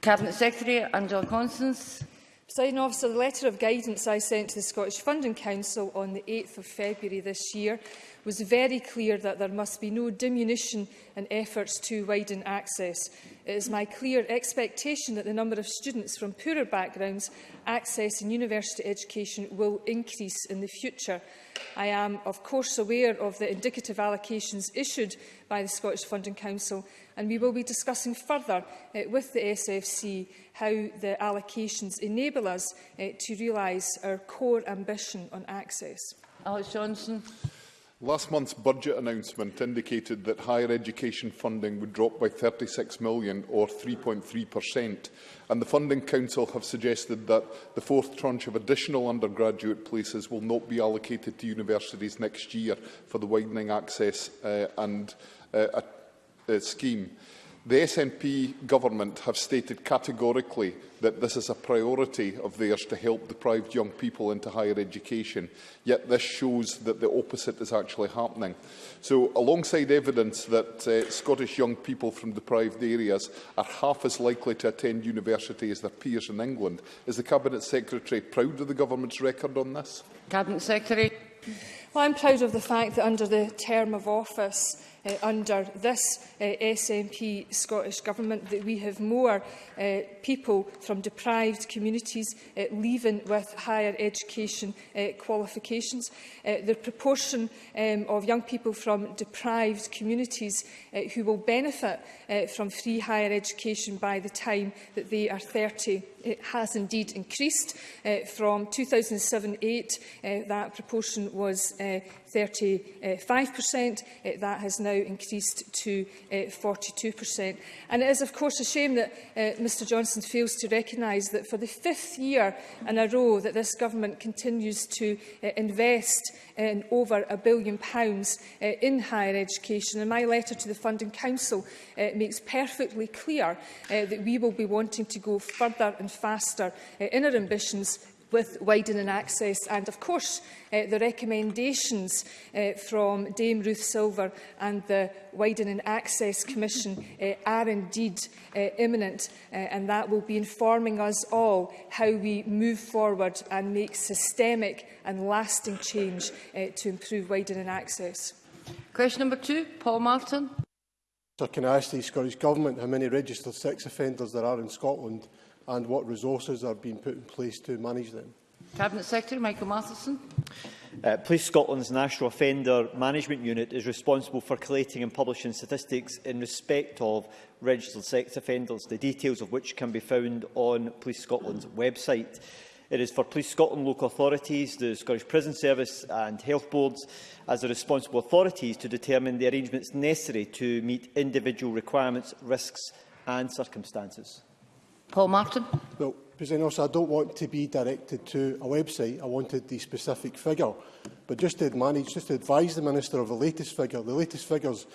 Cabinet Secretary Angela Constance. Presiding officer, the letter of guidance I sent to the Scottish Funding Council on the 8th of February this year was very clear that there must be no diminution in efforts to widen access. It is my clear expectation that the number of students from poorer backgrounds accessing university education will increase in the future. I am, of course, aware of the indicative allocations issued by the Scottish Funding Council, and we will be discussing further uh, with the SFC how the allocations enable us uh, to realise our core ambition on access. Alex Johnson. Last month's budget announcement indicated that higher education funding would drop by 36 million or 3.3% and the Funding Council have suggested that the fourth tranche of additional undergraduate places will not be allocated to universities next year for the widening access uh, and uh, a, a scheme. The SNP government have stated categorically that this is a priority of theirs to help deprived young people into higher education, yet this shows that the opposite is actually happening. So alongside evidence that uh, Scottish young people from deprived areas are half as likely to attend university as their peers in England, is the Cabinet Secretary proud of the government's record on this? Cabinet Secretary. Well, I'm proud of the fact that under the term of office, uh, under this uh, SNP Scottish Government that we have more uh, people from deprived communities uh, leaving with higher education uh, qualifications. Uh, the proportion um, of young people from deprived communities uh, who will benefit uh, from free higher education by the time that they are 30 it uh, has indeed increased uh, from 2007-8 uh, that proportion was uh, 35%. Uh, eh, that has now increased to uh, eh, 42%. And it is, of course, a shame that uh, eh, Mr Johnson fails to recognise that for the fifth year in a row that this government continues to uh, invest in over a billion pounds uh, in higher education. And my letter to the Funding Council uh, makes perfectly clear uh, that we will be wanting to go further and faster uh, in our ambitions with widening access and, of course, uh, the recommendations uh, from Dame Ruth Silver and the Widening Access Commission uh, are indeed uh, imminent uh, and that will be informing us all how we move forward and make systemic and lasting change uh, to improve widening access. Question number two, Paul Martin. Sir, can I ask the Scottish Government how many registered sex offenders there are in Scotland and what resources are being put in place to manage them. Cabinet Secretary Michael Matheson. Uh, Police Scotland's National Offender Management Unit is responsible for collating and publishing statistics in respect of registered sex offenders, the details of which can be found on Police Scotland's website. It is for Police Scotland, local authorities, the Scottish Prison Service and health boards as the responsible authorities to determine the arrangements necessary to meet individual requirements, risks and circumstances. Paul Martin. Well, President Officer, I don't want to be directed to a website. I wanted the specific figure. But just to manage, just to advise the Minister of the latest figure, the latest figures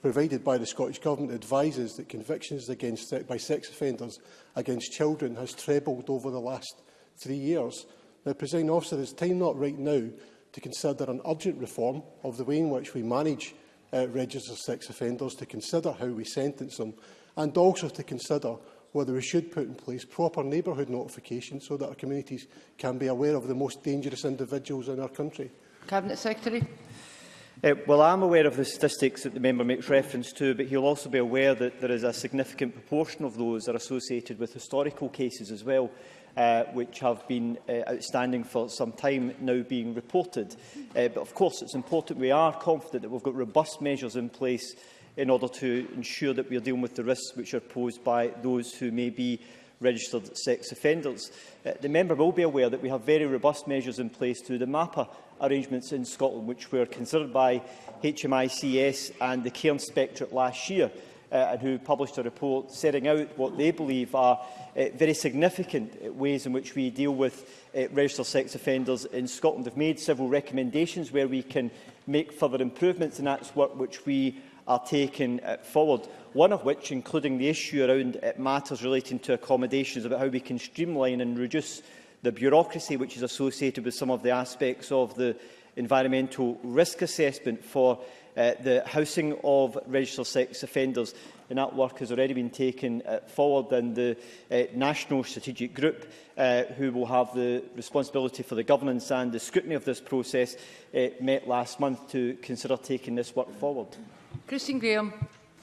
provided by the Scottish Government advises that convictions against by sex offenders against children has trebled over the last three years. Now, President Officer, is time not right now to consider an urgent reform of the way in which we manage uh, registered sex offenders, to consider how we sentence them, and also to consider whether we should put in place proper neighbourhood notification so that our communities can be aware of the most dangerous individuals in our country. Cabinet Secretary. Uh, well, I'm aware of the statistics that the member makes reference to, but he'll also be aware that there is a significant proportion of those that are associated with historical cases as well, uh, which have been uh, outstanding for some time now being reported. Uh, but of course, it's important we are confident that we've got robust measures in place in order to ensure that we are dealing with the risks which are posed by those who may be registered sex offenders. Uh, the member will be aware that we have very robust measures in place through the MAPA arrangements in Scotland, which were considered by HMICS and the Cairn Spectre last year, uh, and who published a report setting out what they believe are uh, very significant uh, ways in which we deal with uh, registered sex offenders in Scotland. They've made several recommendations where we can make further improvements, and that's work which we are taken uh, forward, one of which, including the issue around uh, matters relating to accommodations, about how we can streamline and reduce the bureaucracy which is associated with some of the aspects of the environmental risk assessment for uh, the housing of registered sex offenders. And that work has already been taken uh, forward in the uh, National Strategic Group, uh, who will have the responsibility for the governance and the scrutiny of this process, uh, met last month to consider taking this work forward. Christine Graham.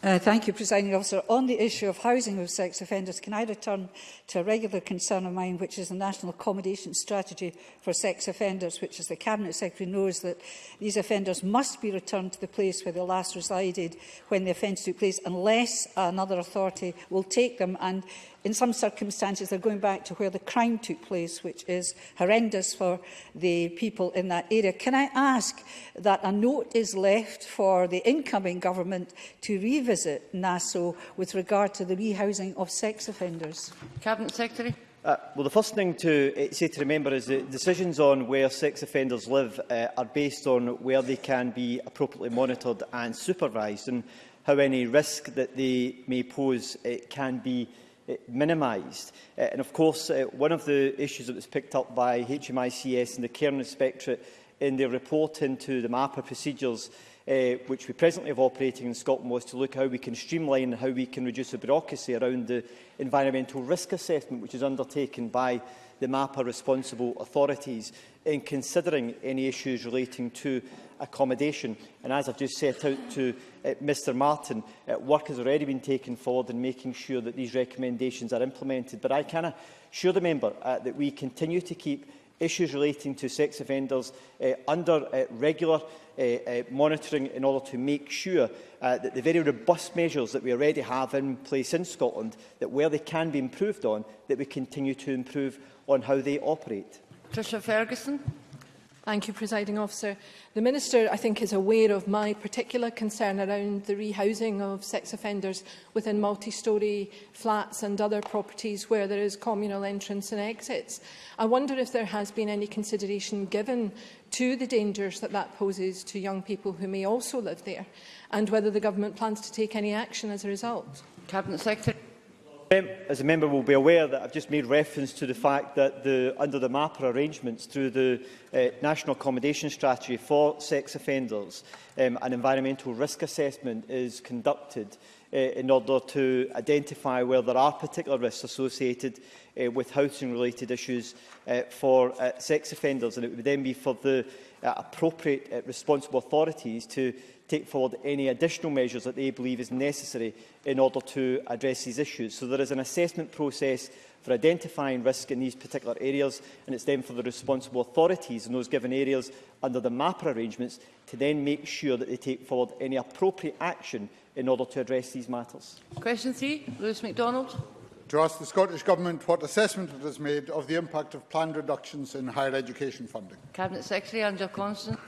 Uh, thank you, Presiding Officer. On the issue of housing of sex offenders, can I return to a regular concern of mine, which is the National Accommodation Strategy for Sex Offenders, which, as the Cabinet Secretary knows, that these offenders must be returned to the place where they last resided when the offence took place, unless another authority will take them. And in some circumstances, they're going back to where the crime took place, which is horrendous for the people in that area. Can I ask that a note is left for the incoming government to revisit revisit NASO with regard to the rehousing of sex offenders? Cabinet Secretary. Uh, well, the first thing to uh, say to remember is that decisions on where sex offenders live uh, are based on where they can be appropriately monitored and supervised and how any risk that they may pose uh, can be uh, minimised. Uh, and of course, uh, one of the issues that was picked up by HMICS and the Care Inspectorate in their report into the MAPA procedures uh, which we presently have operating in Scotland was to look how we can streamline and how we can reduce the bureaucracy around the environmental risk assessment which is undertaken by the MAPA responsible authorities in considering any issues relating to accommodation. And as I've just set out to uh, Mr Martin, uh, work has already been taken forward in making sure that these recommendations are implemented. But I can assure the member uh, that we continue to keep issues relating to sex offenders uh, under uh, regular uh, uh, monitoring in order to make sure uh, that the very robust measures that we already have in place in Scotland, that where they can be improved on, that we continue to improve on how they operate. Trisha Ferguson. Thank you, Presiding Officer. The Minister, I think, is aware of my particular concern around the rehousing of sex offenders within multi-storey flats and other properties where there is communal entrance and exits. I wonder if there has been any consideration given to the dangers that that poses to young people who may also live there and whether the Government plans to take any action as a result. Cabinet Secretary. As a member will be aware that I've just made reference to the fact that the, under the MAPRA arrangements through the uh, National Accommodation Strategy for sex offenders, um, an environmental risk assessment is conducted uh, in order to identify where there are particular risks associated uh, with housing-related issues uh, for uh, sex offenders. And it would then be for the uh, appropriate uh, responsible authorities to take forward any additional measures that they believe is necessary in order to address these issues. So there is an assessment process for identifying risk in these particular areas, and it's then for the responsible authorities in those given areas under the MAPA arrangements to then make sure that they take forward any appropriate action in order to address these matters. Question three, Lewis MacDonald. To ask the Scottish Government what assessment it has made of the impact of planned reductions in higher education funding. Cabinet Secretary Angela Constant.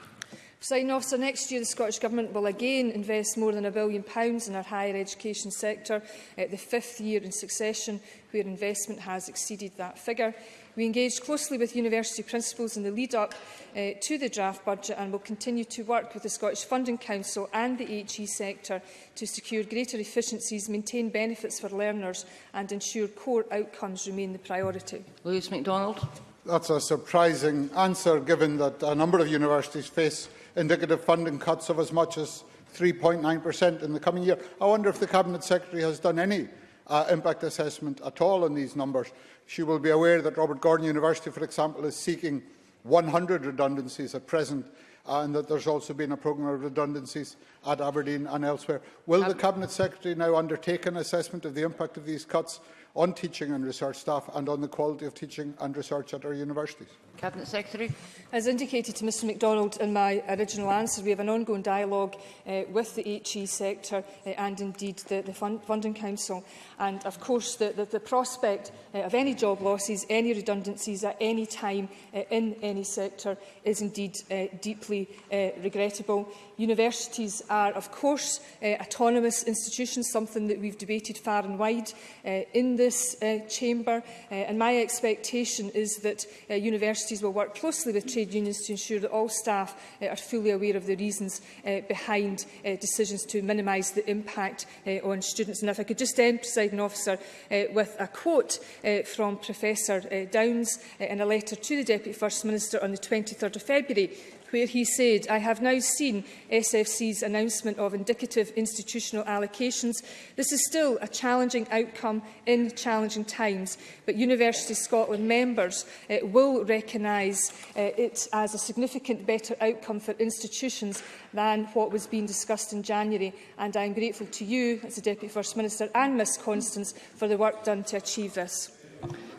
Sign off, so next year the Scottish Government will again invest more than a billion pounds in our higher education sector, uh, the fifth year in succession where investment has exceeded that figure. We engage closely with university principals in the lead-up uh, eh, to the draft budget and will continue to work with the Scottish Funding Council and the HE sector to secure greater efficiencies, maintain benefits for learners and ensure core outcomes remain the priority. Lewis MacDonald. That's a surprising answer given that a number of universities face indicative funding cuts of as much as 3.9% in the coming year. I wonder if the Cabinet Secretary has done any uh, impact assessment at all on these numbers. She will be aware that Robert Gordon University, for example, is seeking 100 redundancies at present uh, and that there's also been a programme of redundancies at Aberdeen and elsewhere. Will um, the Cabinet Secretary now undertake an assessment of the impact of these cuts on teaching and research staff and on the quality of teaching and research at our universities. Cabinet Secretary. As indicated to Mr MacDonald in my original answer, we have an ongoing dialogue uh, with the HE sector uh, and indeed the, the fund Funding Council. And of course, the, the, the prospect uh, of any job losses, any redundancies at any time uh, in any sector is indeed uh, deeply uh, regrettable. Universities are, of course, uh, autonomous institutions, something that we've debated far and wide uh, in this uh, chamber. Uh, and my expectation is that uh, universities will work closely with trade unions to ensure that all staff uh, are fully aware of the reasons uh, behind uh, decisions to minimise the impact uh, on students. And if I could just end, presiding officer, uh, with a quote uh, from Professor uh, Downs uh, in a letter to the Deputy First Minister on the 23rd of February where he said, I have now seen SFC's announcement of indicative institutional allocations. This is still a challenging outcome in challenging times, but University Scotland members uh, will recognise uh, it as a significant better outcome for institutions than what was being discussed in January. And I am grateful to you, as the Deputy First Minister, and Miss Constance for the work done to achieve this.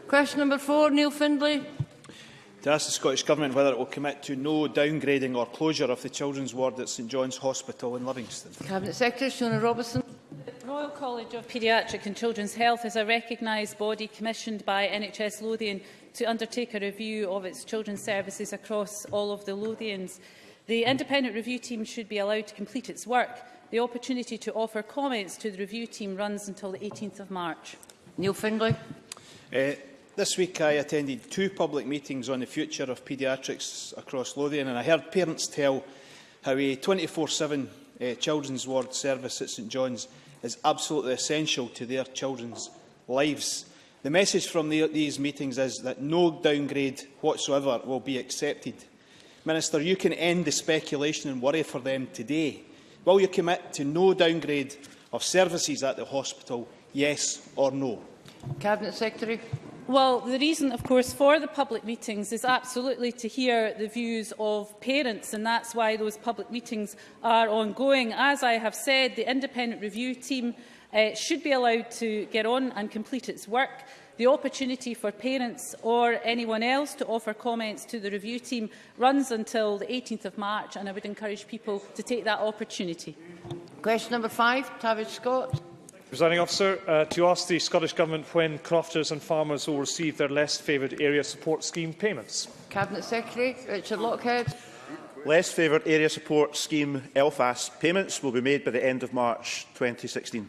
Question number four, Neil Findlay to ask the Scottish Government whether it will commit to no downgrading or closure of the children's ward at St John's Hospital in Livingston. Cabinet Secretary Shona Robertson. The Royal College of Paediatric and Children's Health is a recognised body commissioned by NHS Lothian to undertake a review of its children's services across all of the Lothians. The independent review team should be allowed to complete its work. The opportunity to offer comments to the review team runs until the 18th of March. Neil Findlay. Uh, This week I attended two public meetings on the future of paediatrics across Lothian and I heard parents tell how a 24-7 uh, eh, children's ward service at St John's is absolutely essential to their children's lives. The message from the, these meetings is that no downgrade whatsoever will be accepted. Minister, you can end the speculation and worry for them today. Will you commit to no downgrade of services at the hospital, yes or no? Cabinet Secretary. Well, the reason, of course, for the public meetings is absolutely to hear the views of parents, and that's why those public meetings are ongoing. As I have said, the independent review team uh, should be allowed to get on and complete its work. The opportunity for parents or anyone else to offer comments to the review team runs until the 18th of March, and I would encourage people to take that opportunity. Question number five, Tavish Scott. Presiding officer, uh, to ask the Scottish Government when crofters and farmers will receive their less favoured area support scheme payments. Cabinet Secretary Richard Lockhead. Less favoured area support scheme LFAS payments will be made by the end of March 2016.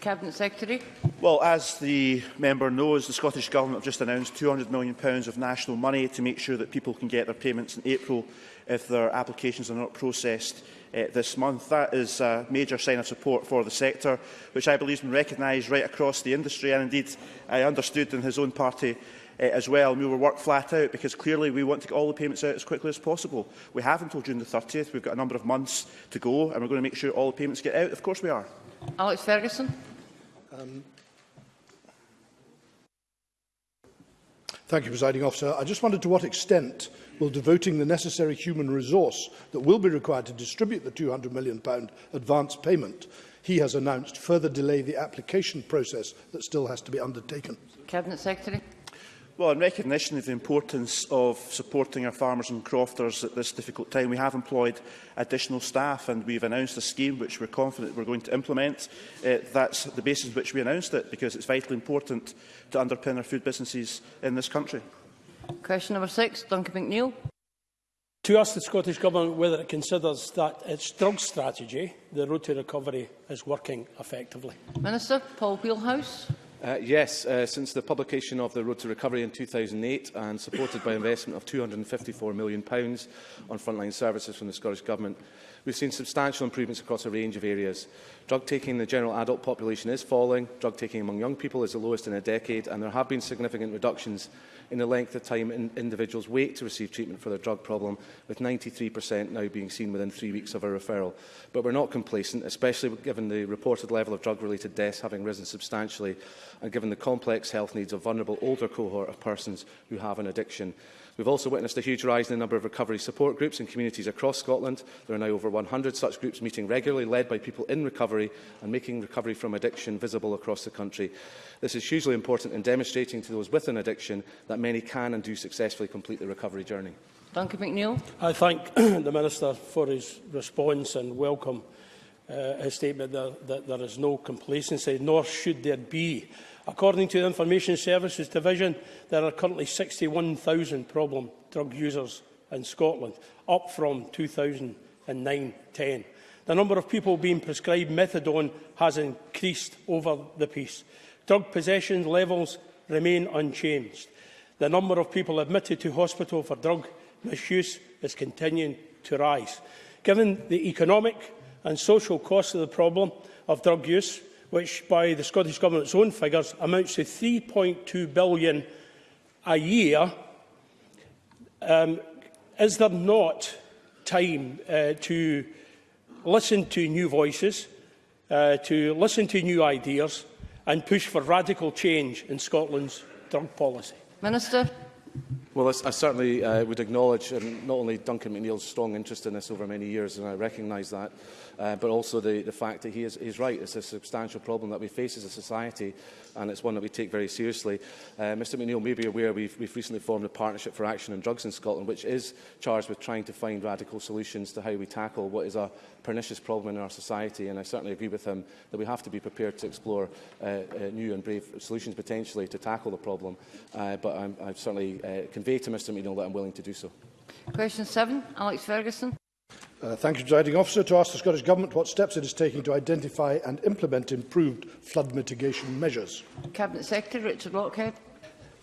Cabinet Secretary. Well, as the member knows, the Scottish Government have just announced £200 million of national money to make sure that people can get their payments in April if their applications are not processed uh, this month. That is a major sign of support for the sector, which I believe has been recognised right across the industry and indeed I understood in his own party uh, as well. we will work flat out because clearly we want to get all the payments out as quickly as possible. We have until June the 30th. We've got a number of months to go and we're going to make sure all the payments get out. Of course we are. Alex Ferguson. Um, Thank you, Presiding Officer. I just wondered to what extent will devoting the necessary human resource that will be required to distribute the £200 million advance payment he has announced further delay the application process that still has to be undertaken. Cabinet Secretary. Well, in recognition of the importance of supporting our farmers and crofters at this difficult time, we have employed additional staff and we've announced a scheme which we're confident we're going to implement. Uh, that's the basis which we announced it because it's vitally important to underpin our food businesses in this country. Question number six, Duncan McNeill. To ask the Scottish Government whether it considers that its drug strategy, the road to recovery, is working effectively. Minister, Paul Wheelhouse. Uh, yes, uh, since the publication of the Road to Recovery in 2008 and supported by investment of £254 million on frontline services from the Scottish Government, We've seen substantial improvements across a range of areas. Drug taking in the general adult population is falling, drug taking among young people is the lowest in a decade, and there have been significant reductions in the length of time in individuals wait to receive treatment for their drug problem, with 93% now being seen within three weeks of a referral. But we're not complacent, especially given the reported level of drug-related deaths having risen substantially, and given the complex health needs of vulnerable older cohort of persons who have an addiction. We've also witnessed a huge rise in the number of recovery support groups in communities across Scotland. There are now over 100 such groups meeting regularly, led by people in recovery and making recovery from addiction visible across the country. This is hugely important in demonstrating to those with an addiction that many can and do successfully complete the recovery journey. Duncan McNeill. I thank the Minister for his response and welcome uh, his statement that, that there is no complacency, nor should there be. According to the Information Services Division, there are currently 61,000 problem drug users in Scotland, up from 2,000 and 910. The number of people being prescribed methadone has increased over the piece. Drug possession levels remain unchanged. The number of people admitted to hospital for drug misuse is continuing to rise. Given the economic and social cost of the problem of drug use, which by the Scottish Government's own figures amounts to 3.2 billion a year, um, is there not time uh, to listen to new voices, uh, to listen to new ideas and push for radical change in Scotland's drug policy. Minister. Well, I, certainly uh, would acknowledge and not only Duncan McNeill's strong interest in this over many years, and I recognise that, uh, but also the, the fact that he is he's right. It's a substantial problem that we face as a society, and it's one that we take very seriously. Uh, Mr McNeill may be aware we've, we've recently formed a partnership for action on drugs in Scotland, which is charged with trying to find radical solutions to how we tackle what is a pernicious problem in our society. And I certainly agree with him that we have to be prepared to explore uh, uh, new and brave solutions potentially to tackle the problem. Uh, but I'm, I'm certainly uh, convinced convey to Mr McNeill that I'm willing to do so. Question 7, Alex Ferguson. Uh, thank you, Presiding Officer. To ask the Scottish Government what steps it is taking to identify and implement improved flood mitigation measures. Cabinet Secretary Richard Lockhead.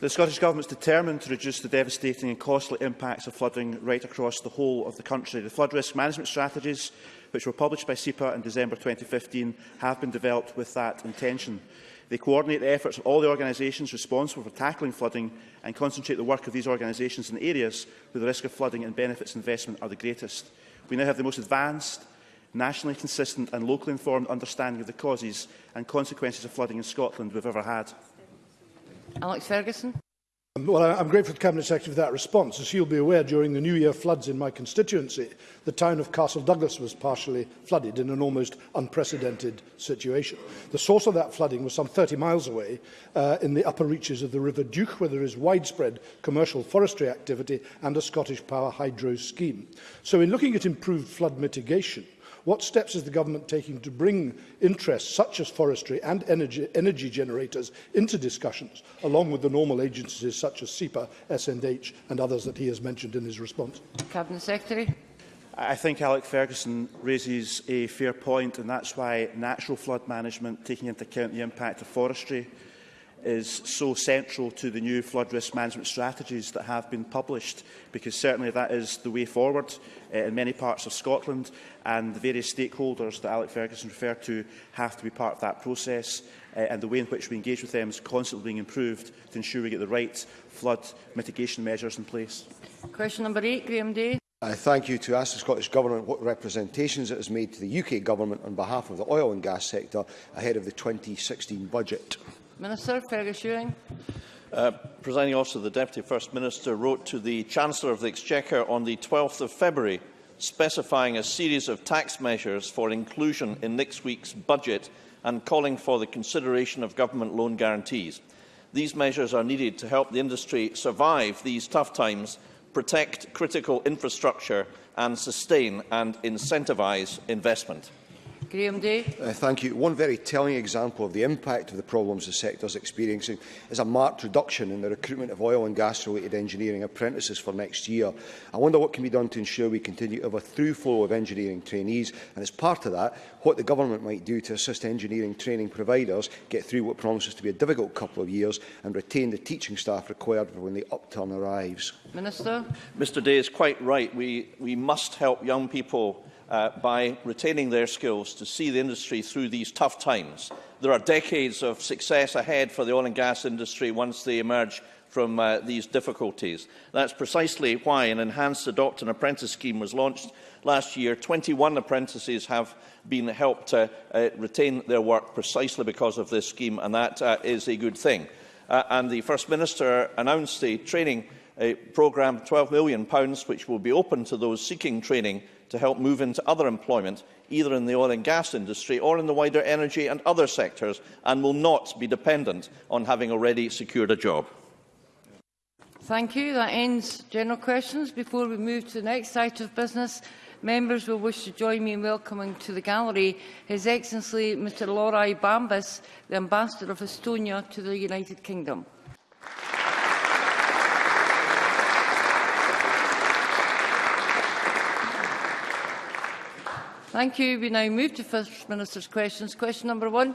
The Scottish Government is determined to reduce the devastating and costly impacts of flooding right across the whole of the country. The flood risk management strategies, which were published by SEPA in December 2015, have been developed with that intention. They coordinate the efforts of all the organisations responsible for tackling flooding and concentrate the work of these organisations in areas where the risk of flooding and benefits investment are the greatest. We now have the most advanced, nationally consistent and locally informed understanding of the causes and consequences of flooding in Scotland we've ever had. Alex Ferguson. Um, well, I'm grateful to the Cabinet Secretary for that response. As you'll be aware, during the New Year floods in my constituency, the town of Castle Douglas was partially flooded in an almost unprecedented situation. The source of that flooding was some 30 miles away uh, in the upper reaches of the River Duke, where there is widespread commercial forestry activity and a Scottish Power hydro scheme. So in looking at improved flood mitigation, What steps is the government taking to bring interests such as forestry and energy, energy generators into discussions, along with the normal agencies such as SEPA, SNH and others that he has mentioned in his response? Cabinet Secretary. I think Alec Ferguson raises a fair point, and that's why natural flood management, taking into account the impact of forestry, is so central to the new flood risk management strategies that have been published, because certainly that is the way forward uh, in many parts of Scotland, and the various stakeholders that Alec Ferguson referred to have to be part of that process, uh, and the way in which we engage with them is constantly being improved to ensure we get the right flood mitigation measures in place. Question number eight, Graham Day. I thank you to ask the Scottish Government what representations it has made to the UK Government on behalf of the oil and gas sector ahead of the 2016 budget. Minister, fair assuring. Uh, Presiding Officer, the Deputy First Minister wrote to the Chancellor of the Exchequer on the 12th of February specifying a series of tax measures for inclusion in next week's budget and calling for the consideration of government loan guarantees. These measures are needed to help the industry survive these tough times, protect critical infrastructure and sustain and incentivise investment. Graham Day. Uh, thank you. One very telling example of the impact of the problems the sector is experiencing is a marked reduction in the recruitment of oil and gas-related engineering apprentices for next year. I wonder what can be done to ensure we continue to have a through flow of engineering trainees, and as part of that, what the government might do to assist engineering training providers get through what promises to be a difficult couple of years and retain the teaching staff required for when the upturn arrives. Minister. Mr Day is quite right. We, we must help young people uh, by retaining their skills to see the industry through these tough times. There are decades of success ahead for the oil and gas industry once they emerge from uh, these difficulties. That's precisely why an enhanced adopt and apprentice scheme was launched last year. 21 apprentices have been helped to uh, uh, retain their work precisely because of this scheme, and that uh, is a good thing. Uh, and the First Minister announced a training a programme £12 million, pounds, which will be open to those seeking training to help move into other employment, either in the oil and gas industry or in the wider energy and other sectors, and will not be dependent on having already secured a job. Thank you. That ends general questions. Before we move to the next site of business, members will wish to join me in welcoming to the gallery His Excellency Mr Lorai Bambas, the Ambassador of Estonia to the United Kingdom. Thank you. We now move to First Minister's questions. Question number one.